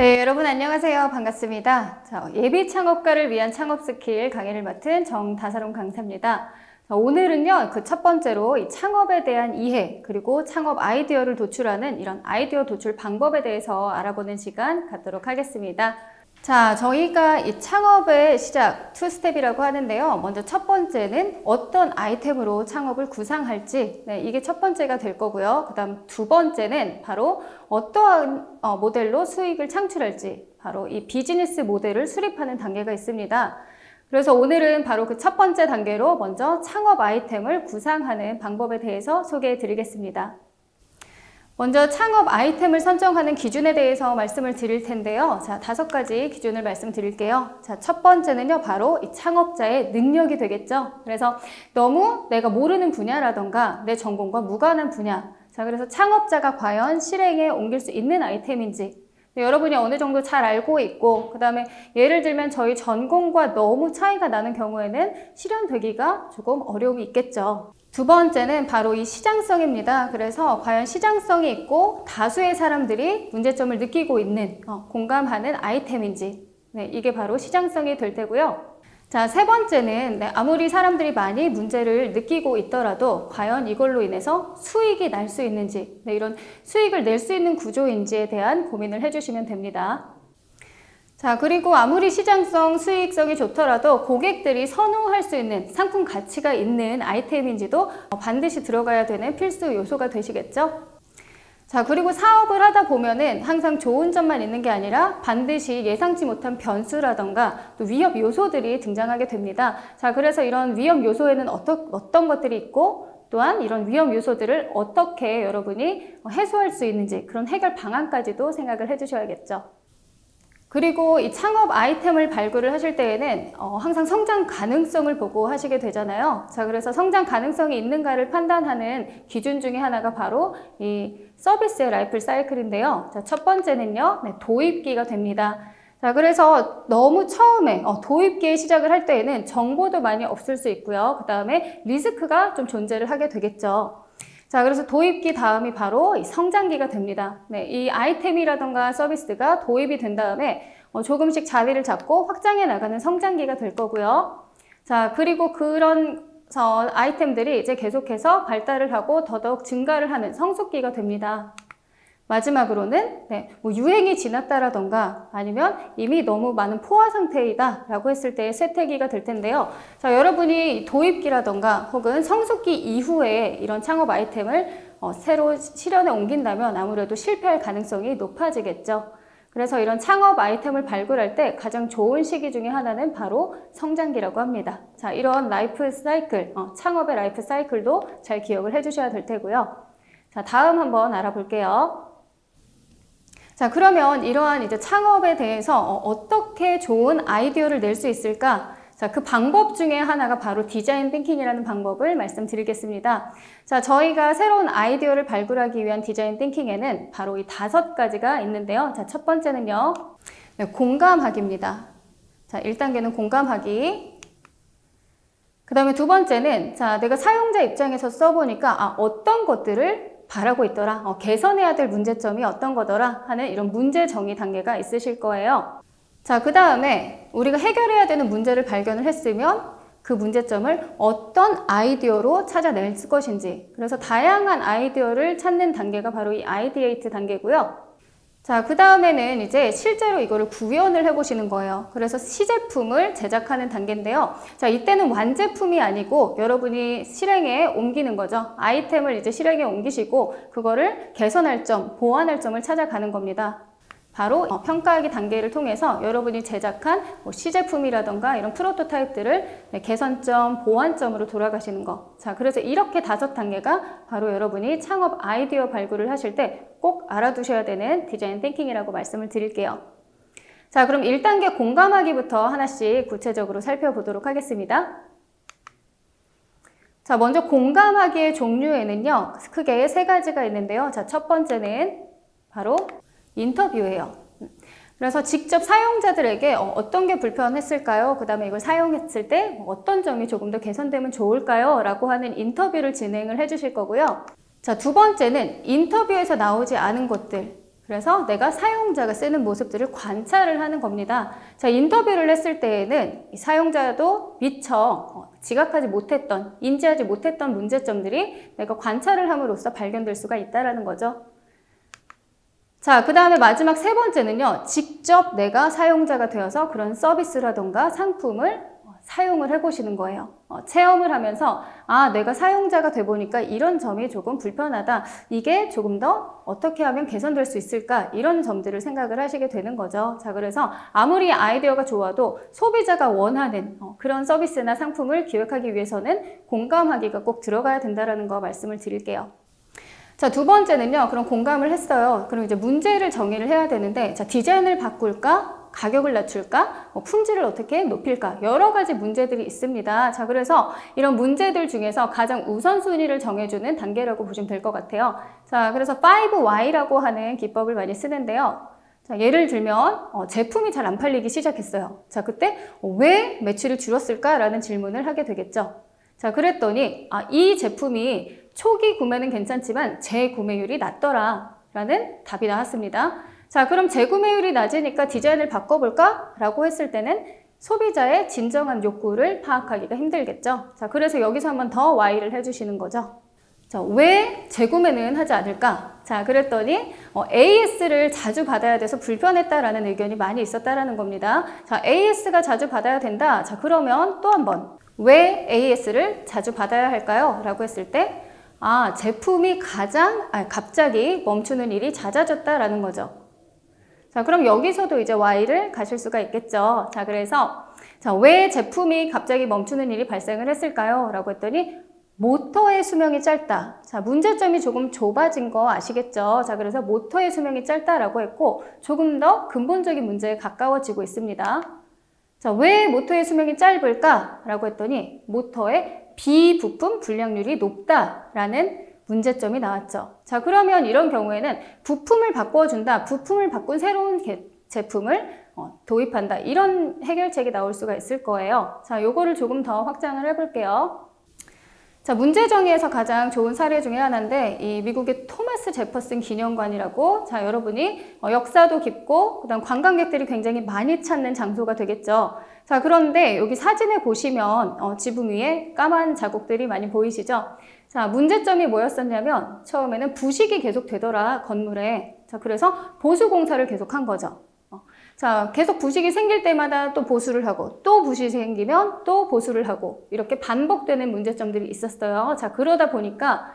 네, 여러분 안녕하세요. 반갑습니다. 자, 예비 창업가를 위한 창업 스킬 강의를 맡은 정다사롱 강사입니다. 자, 오늘은요, 그 첫 번째로 이 창업에 대한 이해, 그리고 창업 아이디어를 도출하는 이런 아이디어 도출 방법에 대해서 알아보는 시간 갖도록 하겠습니다. 자, 저희가 이 창업의 시작, two step이라고 하는데요. 먼저 첫 번째는 어떤 아이템으로 창업을 구상할지, 네, 이게 첫 번째가 될 거고요. 그 다음 두 번째는 바로 어떠한 어, 모델로 수익을 창출할지, 바로 이 비즈니스 모델을 수립하는 단계가 있습니다. 그래서 오늘은 바로 그 첫 번째 단계로 먼저 창업 아이템을 구상하는 방법에 대해서 소개해 드리겠습니다. 먼저 창업 아이템을 선정하는 기준에 대해서 말씀을 드릴 텐데요. 자, 다섯 가지 기준을 말씀드릴게요. 자, 첫 번째는요, 바로 이 창업자의 능력이 되겠죠. 그래서 너무 내가 모르는 분야라던가 내 전공과 무관한 분야. 자, 그래서 창업자가 과연 실행에 옮길 수 있는 아이템인지. 네, 여러분이 어느 정도 잘 알고 있고, 그 다음에 예를 들면 저희 전공과 너무 차이가 나는 경우에는 실현되기가 조금 어려움이 있겠죠. 두 번째는 바로 이 시장성입니다. 그래서 과연 시장성이 있고 다수의 사람들이 문제점을 느끼고 있는 어, 공감하는 아이템인지 네, 이게 바로 시장성이 될 테고요. 자, 세 번째는 네, 아무리 사람들이 많이 문제를 느끼고 있더라도 과연 이걸로 인해서 수익이 날 수 있는지 네, 이런 수익을 낼 수 있는 구조인지에 대한 고민을 해주시면 됩니다. 자, 그리고 아무리 시장성, 수익성이 좋더라도 고객들이 선호할 수 있는 상품 가치가 있는 아이템인지도 반드시 들어가야 되는 필수 요소가 되시겠죠? 자, 그리고 사업을 하다 보면은 항상 좋은 점만 있는 게 아니라 반드시 예상치 못한 변수라던가 또 위협 요소들이 등장하게 됩니다. 자, 그래서 이런 위협 요소에는 어떤, 어떤 것들이 있고 또한 이런 위험 요소들을 어떻게 여러분이 해소할 수 있는지 그런 해결 방안까지도 생각을 해주셔야겠죠. 그리고 이 창업 아이템을 발굴을 하실 때에는 어, 항상 성장 가능성을 보고 하시게 되잖아요. 자, 그래서 성장 가능성이 있는가를 판단하는 기준 중에 하나가 바로 이 서비스의 라이플 사이클인데요. 자, 첫 번째는요, 네, 도입기가 됩니다. 자, 그래서 너무 처음에 어, 도입기에 시작을 할 때에는 정보도 많이 없을 수 있고요. 그 다음에 리스크가 좀 존재를 하게 되겠죠. 자, 그래서 도입기 다음이 바로 이 성장기가 됩니다. 네, 이 아이템이라던가 서비스가 도입이 된 다음에 어, 조금씩 자리를 잡고 확장해 나가는 성장기가 될 거고요. 자, 그리고 그런 아이템들이 이제 계속해서 발달을 하고 더더욱 증가를 하는 성숙기가 됩니다. 마지막으로는 네, 뭐 유행이 지났다라던가 아니면 이미 너무 많은 포화 상태이다 라고 했을 때 쇠퇴기가 될 텐데요. 자, 여러분이 도입기라던가 혹은 성숙기 이후에 이런 창업 아이템을 어, 새로 실현에 옮긴다면 아무래도 실패할 가능성이 높아지겠죠. 그래서 이런 창업 아이템을 발굴할 때 가장 좋은 시기 중에 하나는 바로 성장기라고 합니다. 자, 이런 라이프 사이클, 어, 창업의 라이프 사이클도 잘 기억을 해주셔야 될 테고요. 자, 다음 한번 알아볼게요. 자, 그러면 이러한 이제 창업에 대해서 어, 어떻게 좋은 아이디어를 낼 수 있을까? 자, 그 방법 중에 하나가 바로 디자인 띵킹이라는 방법을 말씀드리겠습니다. 자, 저희가 새로운 아이디어를 발굴하기 위한 디자인 띵킹에는 바로 이 다섯 가지가 있는데요. 자, 첫 번째는요. 네, 공감하기입니다. 자, 1단계는 공감하기. 그 다음에 두 번째는 자, 내가 사용자 입장에서 써보니까 아, 어떤 것들을 바라고 있더라. 어, 개선해야 될 문제점이 어떤 거더라 하는 이런 문제 정의 단계가 있으실 거예요. 자 그 다음에 우리가 해결해야 되는 문제를 발견을 했으면 그 문제점을 어떤 아이디어로 찾아낼 것인지. 그래서 다양한 아이디어를 찾는 단계가 바로 이 ideate 단계고요 자, 그 다음에는 이제 실제로 이거를 구현을 해보시는 거예요. 그래서 시제품을 제작하는 단계인데요. 자, 이때는 완제품이 아니고 여러분이 실행에 옮기는 거죠. 아이템을 이제 실행에 옮기시고 그거를 개선할 점, 보완할 점을 찾아가는 겁니다. 바로 어, 평가하기 단계를 통해서 여러분이 제작한 뭐 시제품이라던가 이런 프로토타입들을 네, 개선점, 보완점으로 돌아가시는 거. 자, 그래서 이렇게 다섯 단계가 바로 여러분이 창업 아이디어 발굴을 하실 때 꼭 알아두셔야 되는 디자인 띵킹이라고 말씀을 드릴게요. 자, 그럼 1단계 공감하기부터 하나씩 구체적으로 살펴보도록 하겠습니다. 자, 먼저 공감하기의 종류에는요, 크게 세 가지가 있는데요. 자, 첫 번째는 바로 인터뷰예요. 그래서 직접 사용자들에게 어, 어떤 게 불편했을까요? 그 다음에 이걸 사용했을 때 어떤 점이 조금 더 개선되면 좋을까요? 라고 하는 인터뷰를 진행을 해주실 거고요. 자, 두 번째는 인터뷰에서 나오지 않은 것들. 그래서 내가 사용자가 쓰는 모습들을 관찰을 하는 겁니다. 자, 인터뷰를 했을 때에는 이 사용자도 미처 어, 지각하지 못했던, 인지하지 못했던 문제점들이 내가 관찰을 함으로써 발견될 수가 있다는 거죠. 자, 그 다음에 마지막 세 번째는요. 직접 내가 사용자가 되어서 그런 서비스라던가 상품을 어, 사용을 해보시는 거예요. 어, 체험을 하면서 아, 내가 사용자가 돼 보니까 이런 점이 조금 불편하다. 이게 조금 더 어떻게 하면 개선될 수 있을까? 이런 점들을 생각을 하시게 되는 거죠. 자, 그래서 아무리 아이디어가 좋아도 소비자가 원하는 어, 그런 서비스나 상품을 기획하기 위해서는 공감하기가 꼭 들어가야 된다는 거 말씀을 드릴게요. 자, 두 번째는요. 그럼 공감을 했어요. 그럼 이제 문제를 정의를 해야 되는데, 자, 디자인을 바꿀까? 가격을 낮출까? 뭐 품질을 어떻게 높일까? 여러 가지 문제들이 있습니다. 자, 그래서 이런 문제들 중에서 가장 우선순위를 정해주는 단계라고 보시면 될 것 같아요. 자, 그래서 5Y라고 하는 기법을 많이 쓰는데요. 자, 예를 들면 어, 제품이 잘 안 팔리기 시작했어요. 자, 그때 어, 왜 매출이 줄었을까라는 질문을 하게 되겠죠. 자, 그랬더니 아, 이 제품이 초기 구매는 괜찮지만 재구매율이 낮더라 라는 답이 나왔습니다. 자, 그럼 재구매율이 낮으니까 디자인을 바꿔볼까? 라고 했을 때는 소비자의 진정한 욕구를 파악하기가 힘들겠죠. 자, 그래서 여기서 한번 더 Y를 해주시는 거죠. 자, 왜 재구매는 하지 않을까? 자, 그랬더니 어, AS를 자주 받아야 돼서 불편했다라는 의견이 많이 있었다라는 겁니다. 자, AS가 자주 받아야 된다. 자, 그러면 또 한 번. 왜 AS를 자주 받아야 할까요? 라고 했을 때 아, 제품이 가장 아, 갑자기 멈추는 일이 잦아졌다라는 거죠. 자, 그럼 여기서도 이제 why를 가실 수가 있겠죠. 자, 그래서 자, 왜 제품이 갑자기 멈추는 일이 발생을 했을까요? 라고 했더니 모터의 수명이 짧다. 자, 문제점이 조금 좁아진 거 아시겠죠? 자, 그래서 모터의 수명이 짧다라고 했고 조금 더 근본적인 문제에 가까워지고 있습니다. 자, 왜 모터의 수명이 짧을까? 라고 했더니 모터의 비부품 불량률이 높다라는 문제점이 나왔죠. 자, 그러면 이런 경우에는 부품을 바꿔준다. 부품을 바꾼 새로운 제품을 어, 도입한다. 이런 해결책이 나올 수가 있을 거예요. 자, 요거를 조금 더 확장을 해볼게요. 자, 문제 정의에서 가장 좋은 사례 중에 하나인데 이 미국의 토마스 제퍼슨 기념관이라고 자, 여러분이 어, 역사도 깊고 그다음 관광객들이 굉장히 많이 찾는 장소가 되겠죠. 자, 그런데 여기 사진에 보시면 어, 지붕 위에 까만 자국들이 많이 보이시죠? 자, 문제점이 뭐였었냐면 처음에는 부식이 계속 되더라, 건물에. 자, 그래서 보수 공사를 계속 한 거죠. 자, 계속 부식이 생길 때마다 또 보수를 하고 또 부식이 생기면 또 보수를 하고 이렇게 반복되는 문제점들이 있었어요. 자, 그러다 보니까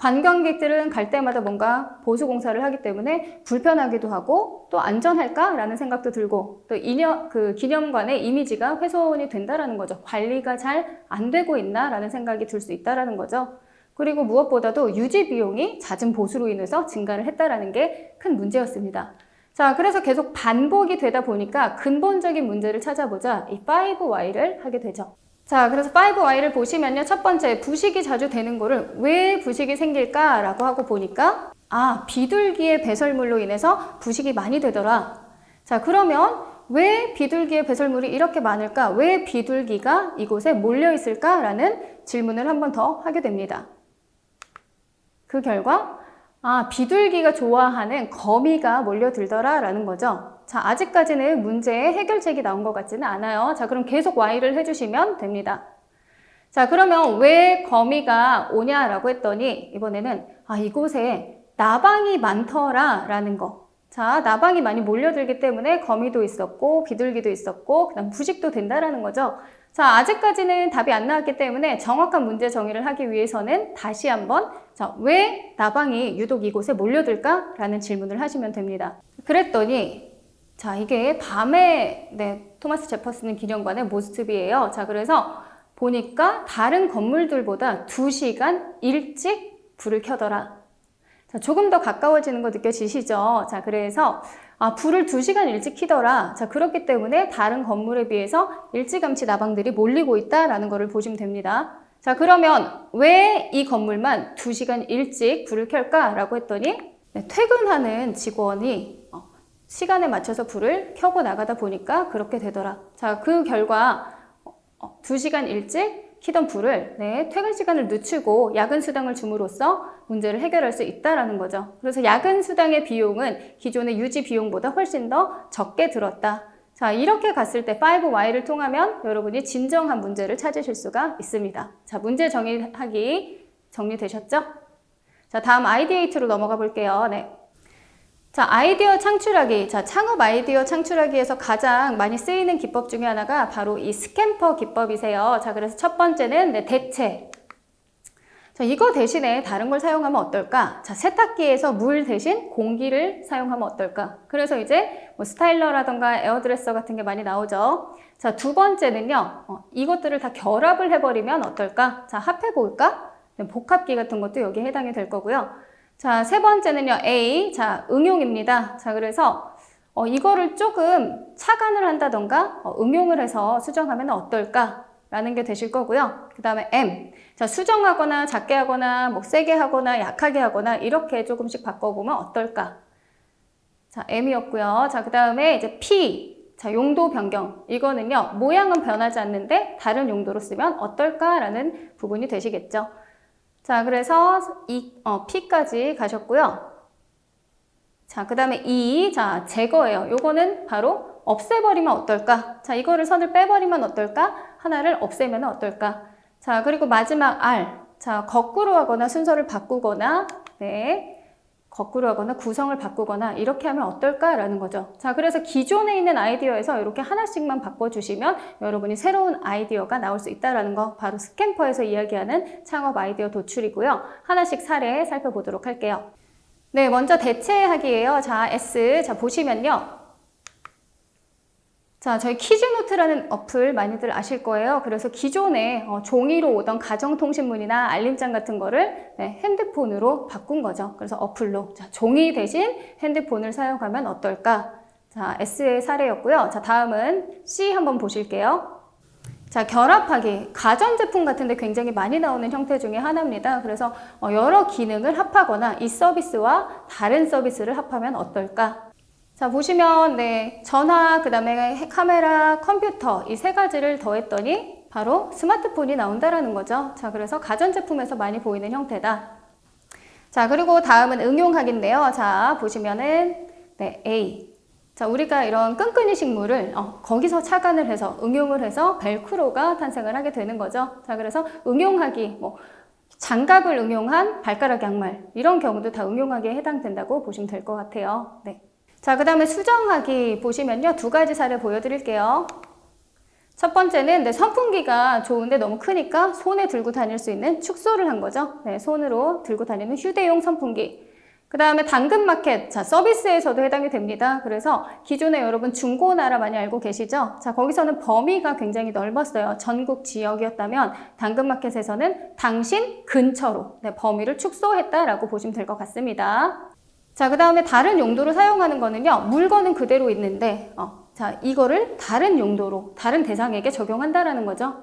관광객들은 갈 때마다 뭔가 보수 공사를 하기 때문에 불편하기도 하고 또 안전할까라는 생각도 들고 또 이념, 그 기념관의 이미지가 훼손이 된다라는 거죠. 관리가 잘 안 되고 있나라는 생각이 들 수 있다라는 거죠. 그리고 무엇보다도 유지 비용이 잦은 보수로 인해서 증가를 했다라는 게 큰 문제였습니다. 자, 그래서 계속 반복이 되다 보니까 근본적인 문제를 찾아보자 이 5Y를 하게 되죠. 자, 그래서 5Y를 보시면요. 첫 번째, 부식이 자주 되는 거를 왜 부식이 생길까라고 하고 보니까 아, 비둘기의 배설물로 인해서 부식이 많이 되더라. 자, 그러면 왜 비둘기의 배설물이 이렇게 많을까? 왜 비둘기가 이곳에 몰려 있을까라는 질문을 한 번 더 하게 됩니다. 그 결과 아, 비둘기가 좋아하는 거미가 몰려들더라 라는 거죠. 자, 아직까지는 문제의 해결책이 나온 것 같지는 않아요. 자, 그럼 계속 Y를 해주시면 됩니다. 자, 그러면 왜 거미가 오냐라고 했더니 이번에는 아, 이곳에 나방이 많더라 라는 거. 자, 나방이 많이 몰려들기 때문에 거미도 있었고 비둘기도 있었고 그다음 부식도 된다라는 거죠. 자, 아직까지는 답이 안 나왔기 때문에 정확한 문제 정의를 하기 위해서는 다시 한번 자, 왜 나방이 유독 이곳에 몰려들까? 라는 질문을 하시면 됩니다. 그랬더니 자, 이게 밤에 네, 토마스 제퍼슨 기념관의 모습이에요. 자, 그래서 보니까 다른 건물들보다 2시간 일찍 불을 켜더라. 자, 조금 더 가까워지는 거 느껴지시죠? 자, 그래서 아, 불을 2시간 일찍 키더라. 자, 그렇기 때문에 다른 건물에 비해서 일찌감치 나방들이 몰리고 있다라는 것을 보시면 됩니다. 자, 그러면 왜 이 건물만 2시간 일찍 불을 켤까라고 했더니 네, 퇴근하는 직원이 어, 시간에 맞춰서 불을 켜고 나가다 보니까 그렇게 되더라. 자, 그 결과 어, 2시간 어, 일찍 키던 불을 네, 퇴근 시간을 늦추고 야근 수당을 줌으로써 문제를 해결할 수 있다라는 거죠. 그래서 야근 수당의 비용은 기존의 유지 비용보다 훨씬 더 적게 들었다. 자, 이렇게 갔을 때 5Y를 통하면 여러분이 진정한 문제를 찾으실 수가 있습니다. 자, 문제 정의하기 정리되셨죠? 자, 다음 ideate로 넘어가 볼게요. 네. 자, 아이디어 창출하기. 자, 창업 아이디어 창출하기에서 가장 많이 쓰이는 기법 중에 하나가 바로 이 SCAMPER 기법이세요. 자, 그래서 첫 번째는 네, 대체. 자, 이거 대신에 다른 걸 사용하면 어떨까? 자, 세탁기에서 물 대신 공기를 사용하면 어떨까? 그래서 이제 뭐 스타일러라던가 에어드레서 같은 게 많이 나오죠. 자, 두 번째는요. 어, 이것들을 다 결합을 해버리면 어떨까? 자, 합해볼까? 네, 복합기 같은 것도 여기에 해당이 될 거고요. 자, 세 번째는요. A. 자, 응용입니다. 자, 그래서 어, 이거를 조금 차간을 한다던가 어, 응용을 해서 수정하면 어떨까? 라는 게 되실 거고요. 그 다음에 M. 자, 수정하거나 작게 하거나 뭐 세게 하거나 약하게 하거나 이렇게 조금씩 바꿔보면 어떨까? 자, M이었고요. 자, 그 다음에 이제 P. 자, 용도 변경. 이거는요. 모양은 변하지 않는데 다른 용도로 쓰면 어떨까라는 부분이 되시겠죠. 자, 그래서 이 어, P까지 가셨고요. 자, 그 다음에 E, 자, 제거예요. 요거는 바로 없애버리면 어떨까? 자, 이거를 선을 빼버리면 어떨까? 하나를 없애면 어떨까? 자, 그리고 마지막 R. 자, 거꾸로 하거나 순서를 바꾸거나, 네. 거꾸로 하거나 구성을 바꾸거나 이렇게 하면 어떨까라는 거죠. 자, 그래서 기존에 있는 아이디어에서 이렇게 하나씩만 바꿔주시면 여러분이 새로운 아이디어가 나올 수 있다는 거 바로 스캠퍼에서 이야기하는 창업 아이디어 도출이고요. 하나씩 사례 살펴보도록 할게요. 네, 먼저 대체하기예요. 자, S. 자, 보시면요. 자, 저희 키즈노트라는 어플 많이들 아실 거예요. 그래서 기존에 어, 종이로 오던 가정통신문이나 알림장 같은 거를 네, 핸드폰으로 바꾼 거죠. 그래서 어플로. 자, 종이 대신 핸드폰을 사용하면 어떨까? 자, S의 사례였고요. 자, 다음은 C 한번 보실게요. 자, 결합하기. 가전제품 같은 데 굉장히 많이 나오는 형태 중에 하나입니다. 그래서 어, 여러 기능을 합하거나 이 서비스와 다른 서비스를 합하면 어떨까? 자 보시면 네 전화 그 다음에 카메라 컴퓨터 이 세 가지를 더했더니 바로 스마트폰이 나온다라는 거죠. 자 그래서 가전제품에서 많이 보이는 형태다. 자 그리고 다음은 응용하기인데요. 자 보시면은 네 A. 자 우리가 이런 끈끈이 식물을 어, 거기서 착안을 해서 응용을 해서 벨크로가 탄생을 하게 되는 거죠. 자 그래서 응용하기 뭐 장갑을 응용한 발가락 양말 이런 경우도 다 응용하기에 해당된다고 보시면 될 것 같아요. 네. 자, 그 다음에 수정하기 보시면요. 두 가지 사례 보여드릴게요. 첫 번째는 네, 선풍기가 좋은데 너무 크니까 손에 들고 다닐 수 있는 축소를 한 거죠. 네, 손으로 들고 다니는 휴대용 선풍기. 그 다음에 당근마켓, 자 서비스에서도 해당이 됩니다. 그래서 기존에 여러분 중고나라 많이 알고 계시죠? 자 거기서는 범위가 굉장히 넓었어요. 전국 지역이었다면 당근마켓에서는 당신 근처로 네, 범위를 축소했다라고 보시면 될 것 같습니다. 자, 그 다음에 다른 용도로 사용하는 거는요. 물건은 그대로 있는데 어, 자 이거를 다른 용도로, 다른 대상에게 적용한다라는 거죠.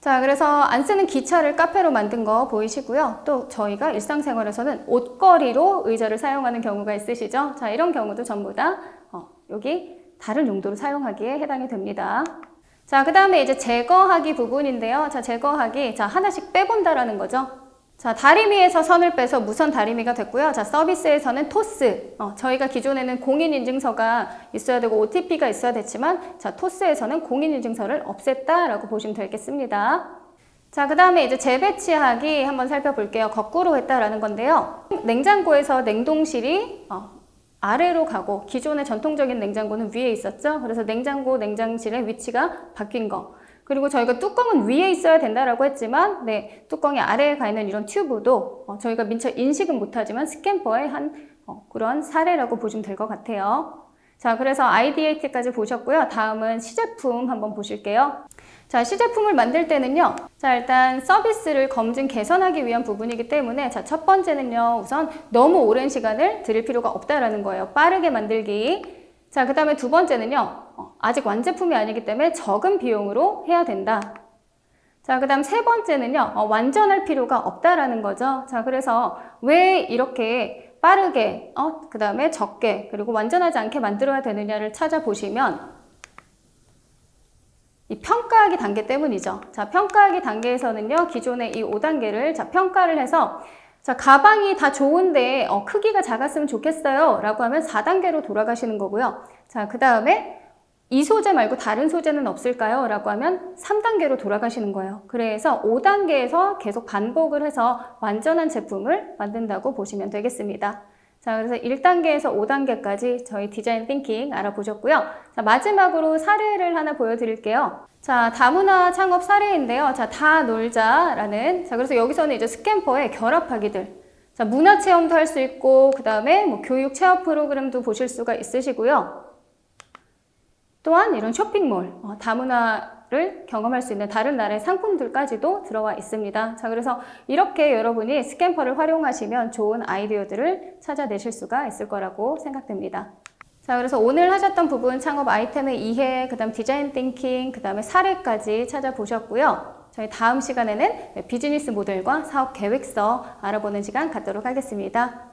자, 그래서 안 쓰는 기차를 카페로 만든 거 보이시고요. 또 저희가 일상생활에서는 옷걸이로 의자를 사용하는 경우가 있으시죠. 자, 이런 경우도 전부 다 어, 여기 다른 용도로 사용하기에 해당이 됩니다. 자, 그 다음에 이제 제거하기 부분인데요. 자, 제거하기. 자, 하나씩 빼본다라는 거죠. 자, 다리미에서 선을 빼서 무선 다리미가 됐고요. 자, 서비스에서는 토스. 어, 저희가 기존에는 공인인증서가 있어야 되고 OTP가 있어야 됐지만 자, 토스에서는 공인인증서를 없앴다라고 보시면 되겠습니다. 자, 그 다음에 이제 재배치하기 한번 살펴볼게요. 거꾸로 했다라는 건데요. 냉장고에서 냉동실이 어, 아래로 가고 기존의 전통적인 냉장고는 위에 있었죠. 그래서 냉장고, 냉장실의 위치가 바뀐 거. 그리고 저희가 뚜껑은 위에 있어야 된다라고 했지만 네, 뚜껑이 아래에 가 있는 이런 튜브도 어, 저희가 미처 인식은 못하지만 스캠퍼의 한 어, 그런 사례라고 보시면 될 것 같아요. 자, 그래서 IDAT까지 보셨고요. 다음은 시제품 한번 보실게요. 자, 시제품을 만들 때는요. 자, 일단 서비스를 검증 개선하기 위한 부분이기 때문에 자, 첫 번째는요. 우선 너무 오랜 시간을 들일 필요가 없다라는 거예요. 빠르게 만들기. 자, 그 다음에 두 번째는요. 어, 아직 완제품이 아니기 때문에 적은 비용으로 해야 된다. 자, 그 다음 세 번째는요. 어, 완전할 필요가 없다라는 거죠. 자, 그래서 왜 이렇게 빠르게, 어, 그 다음에 적게, 그리고 완전하지 않게 만들어야 되느냐를 찾아보시면 이 평가하기 단계 때문이죠. 자, 평가하기 단계에서는요, 기존의 이 5단계를 자, 평가를 해서 자, 가방이 다 좋은데 어, 크기가 작았으면 좋겠어요. 라고 하면 4단계로 돌아가시는 거고요. 자, 그 다음에 이 소재 말고 다른 소재는 없을까요? 라고 하면 3단계로 돌아가시는 거예요. 그래서 5단계에서 계속 반복을 해서 완전한 제품을 만든다고 보시면 되겠습니다. 자, 그래서 1단계에서 5단계까지 저희 디자인 띵킹 알아보셨고요. 자, 마지막으로 사례를 하나 보여드릴게요. 자, 다문화 창업 사례인데요. 자, 다 놀자라는. 자, 그래서 여기서는 이제 스캠퍼의 결합하기들. 자, 문화 체험도 할 수 있고, 그 다음에 뭐 교육 체험 프로그램도 보실 수가 있으시고요. 또한 이런 쇼핑몰, 어, 다 문화를 경험할 수 있는 다른 나라의 상품들까지도 들어와 있습니다. 자, 그래서 이렇게 여러분이 스캠퍼를 활용하시면 좋은 아이디어들을 찾아내실 수가 있을 거라고 생각됩니다. 자, 그래서 오늘 하셨던 부분 창업 아이템의 이해, 그 다음 디자인 띵킹, 그 다음에 사례까지 찾아보셨고요. 저희 다음 시간에는 비즈니스 모델과 사업 계획서 알아보는 시간 갖도록 하겠습니다.